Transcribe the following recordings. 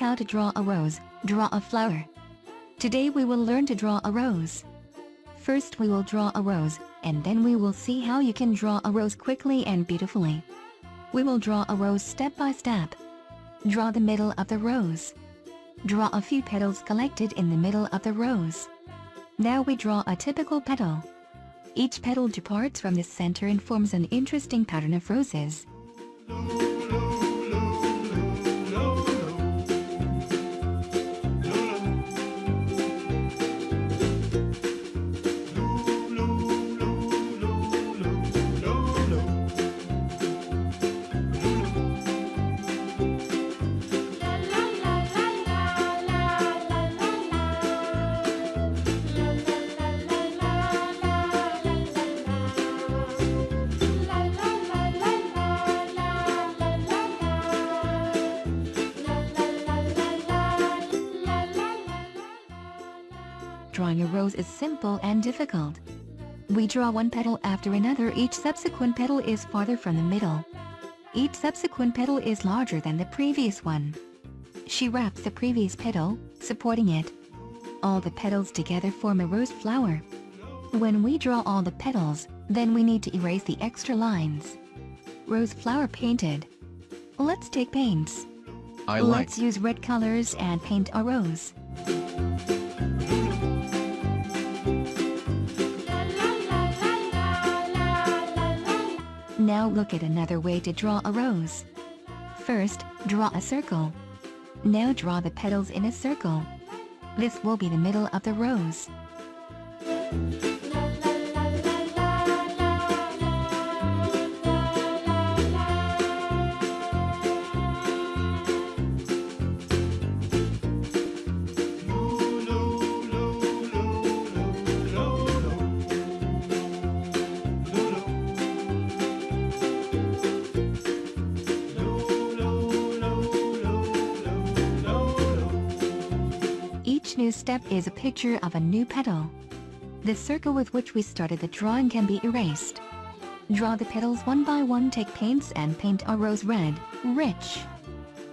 How to draw a rose, draw a flower. Today we will learn to draw a rose. First we will draw a rose, and then we will see how you can draw a rose quickly and beautifully. We will draw a rose step by step. Draw the middle of the rose. Draw a few petals collected in the middle of the rose. Now we draw a typical petal. Each petal departs from the center and forms an interesting pattern of roses. Drawing a rose is simple and difficult. We draw one petal after another each subsequent petal is farther from the middle. Each subsequent petal is larger than the previous one. She wraps the previous petal, supporting it. All the petals together form a rose flower. When we draw all the petals, then we need to erase the extra lines. Rose flower painted. Let's take paints. I like. Let's use red colors and paint a rose. Now look at another way to draw a rose. First, draw a circle. Now draw the petals in a circle. This will be the middle of the rose. New step is a picture of a new petal. The circle with which we started the drawing can be erased. Draw the petals one by one take paints and paint a rose red, rich.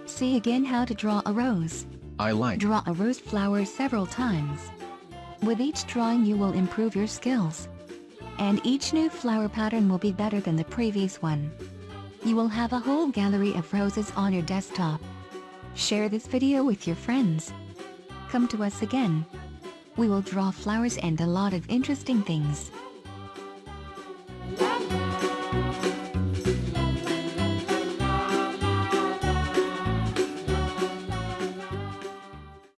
See again how to draw a rose. I like. Draw a rose flower several times. With each drawing you will improve your skills. And each new flower pattern will be better than the previous one. You will have a whole gallery of roses on your desktop. Share this video with your friends. Come to us again. We will draw flowers and a lot of interesting things.